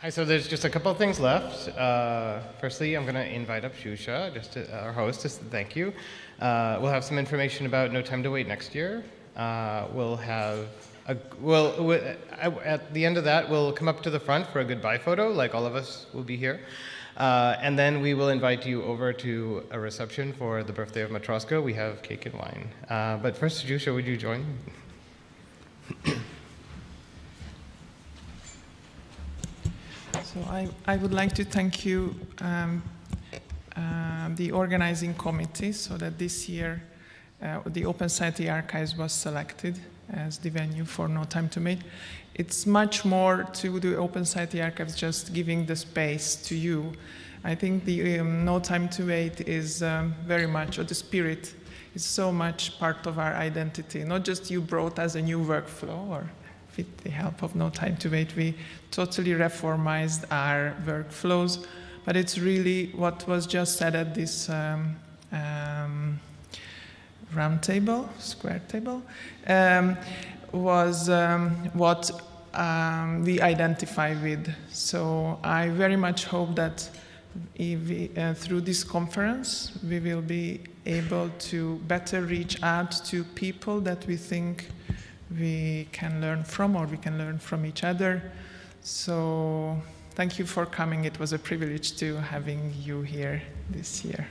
Hi, so there's just a couple of things left. Uh, firstly, I'm going to invite up Shusha, just to, our host, just to thank you. Uh, we'll have some information about No Time to Wait next year. Uh, we'll have, a, we'll, at the end of that, we'll come up to the front for a goodbye photo, like all of us will be here. Uh, and then we will invite you over to a reception for the birthday of Matroska. We have cake and wine. Uh, but first, Jusha, would you join? So I, I would like to thank you, um, uh, the organizing committee, so that this year uh, the Open Society Archives was selected as the venue for No Time to Wait. It's much more to the Open Society Archives just giving the space to you. I think the um, No Time to Wait is um, very much, or the spirit is so much part of our identity, not just you brought as a new workflow or with the help of No Time to Wait, we totally reformized our workflows. But it's really what was just said at this um, um, round table, square table, um, was um, what um, we identify with. So I very much hope that we, uh, through this conference, we will be able to better reach out to people that we think we can learn from or we can learn from each other. So thank you for coming. It was a privilege to having you here this year.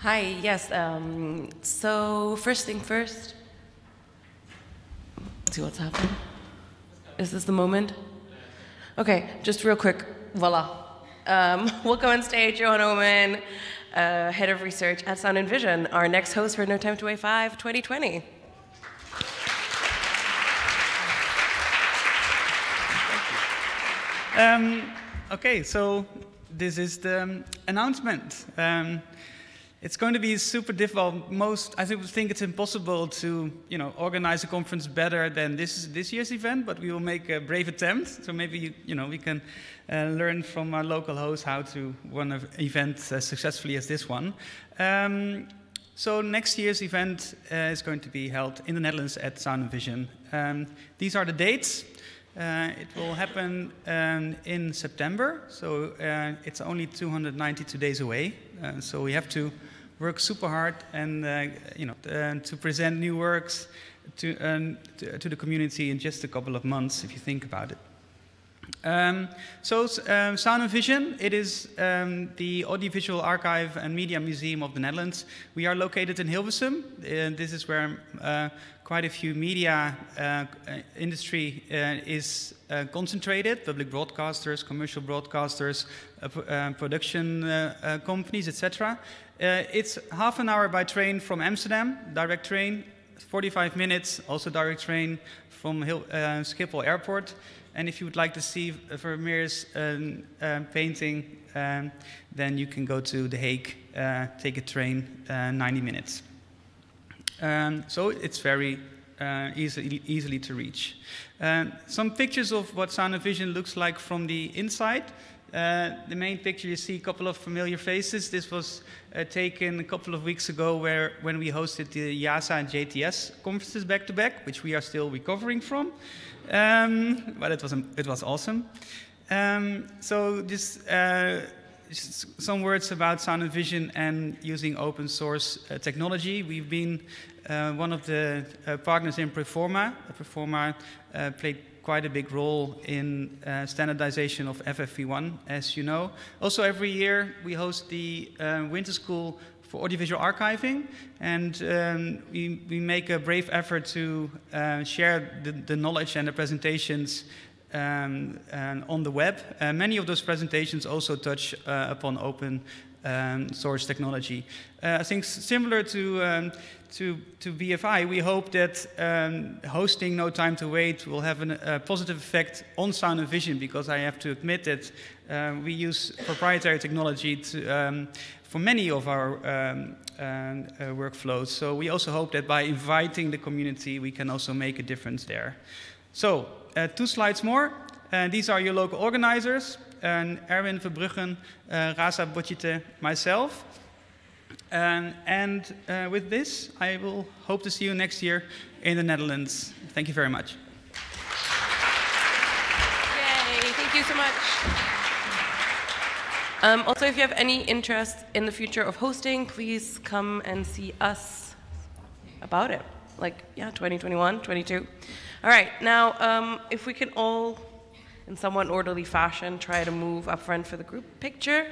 Hi, yes. Um, so first thing first, see what's happening. Is this the moment? Okay, just real quick, voila. Um, welcome on stage, Johan Oomen, uh, Head of Research at Sound and Vision, our next host for No Time to Wait 5 2020. Um, okay, so this is the announcement. Um, it's going to be super difficult. Most, I think, it's impossible to, you know, organize a conference better than this this year's event. But we will make a brave attempt. So maybe you, you know, we can uh, learn from our local host how to run an event as successfully as this one. Um, so next year's event uh, is going to be held in the Netherlands at Sound and Vision. Um, these are the dates. Uh, it will happen um, in September, so uh, it's only 292 days away. Uh, so we have to work super hard and uh, you know uh, to present new works to, um, to, to, the community in just a couple of months, if you think about it. Um, so um, Sound and Vision, it is um, the Audiovisual Archive and Media Museum of the Netherlands. We are located in Hilversum. Uh, this is where uh, quite a few media uh, industry uh, is uh, concentrated, public broadcasters, commercial broadcasters, uh, production companies, etc. it's half an hour by train from Amsterdam, direct train, 45 minutes, also direct train from Hil Schiphol Airport. And if you would like to see Vermeer's um, uh, painting, um, then you can go to The Hague, uh, take a train, uh, 90 minutes. Um, so it's very uh, easily, easily to reach. Um, some pictures of what Sound and Vision looks like from the inside. Uh, the main picture, you see a couple of familiar faces. This was uh, taken a couple of weeks ago where, when we hosted the IASA and JTS conferences back to back, which we are still recovering from. Um, but it was, it was awesome. Um, so just, uh, some words about sound and vision and using open source uh, technology. We've been uh, one of the uh, partners in PREFORMA. PREFORMA uh, played quite a big role in uh, standardization of FFV1, as you know. Also, every year we host the Winter School for audiovisual archiving, and um, we, we make a brave effort to uh, share the, the, knowledge and the presentations um, on the web. Uh, many of those presentations also touch uh, upon open um, source technology. Uh, I think similar to, um, to, to BFI, we hope that um, hosting No Time to Wait will have an, a positive effect on sound and vision because I have to admit that uh, we use proprietary technology to, um, for many of our um, uh, workflows. So we also hope that by inviting the community, we can also make a difference there. So uh, two slides more. Uh, these are your local organizers, and Erwin Verbruggen, uh, Rasa Bocyte, myself. And uh, with this, I will hope to see you next year in the Netherlands. Thank you very much. Yay, thank you so much. Um, also, if you have any interest in the future of hosting, please come and see us about it. Like, yeah, 2021, 22. All right, now, um, if we can all, in somewhat orderly fashion, try to move up front for the group picture.